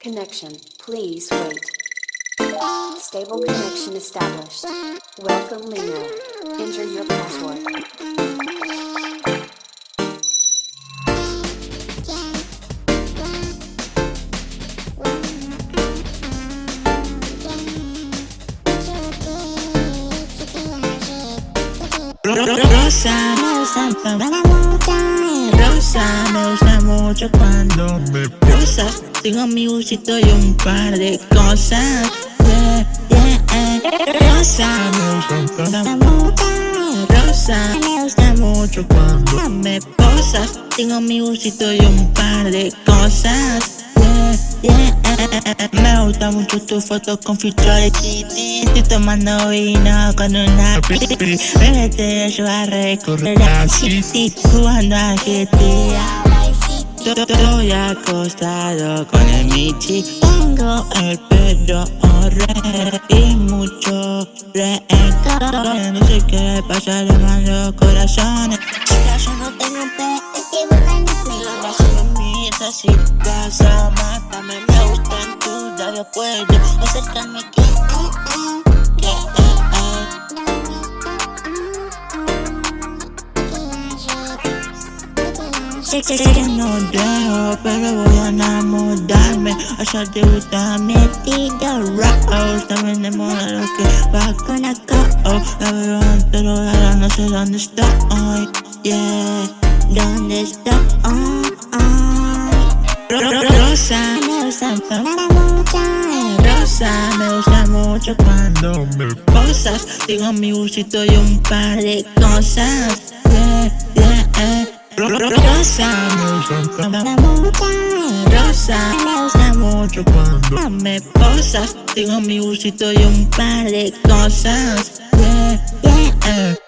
Connection, please wait. Stable connection established. Welcome Lino. Enter your password. Rosa, me gusta Rosa, me gusta mucho cuando me Tengo mi busito y un par de cosas. Yeah, yeah, eh. Rosa, me gusta mucho. Rosa, me gusta mucho cuando me posas. Tengo mi busito y un par de cosas. Yeah, yeah, Me gusta mucho tu foto con filtro de Kitty Estoy tomando vino con una pipi Me te ayudo a recorrer la city Jugando a GTA Estoy acostado con el Michi Tengo el pelo horror y mucho rencor. No sé qué pasa, le mando corazones. Chica, yo no tengo un pe, estoy buscando Lo solo necesitas a mátame Me gustan tus labios, puedo acercarme que eh, eh Sé que no dejo, pero voy a enamorarme. A ella te gusta mi estilo Rose También de modelo que va con la co. La veo entero, ahora no sé dónde estoy Yeah, ¿dónde estoy? Rosa, me gusta mucho. Rosa, me gusta mucho cuando me posas. Tengo mi busito y un par de cosas. Rosa, mucho Rosa, me gusta mucho cuando me posas Tengo mi busito y un par de cosas. Yeah, yeah, eh.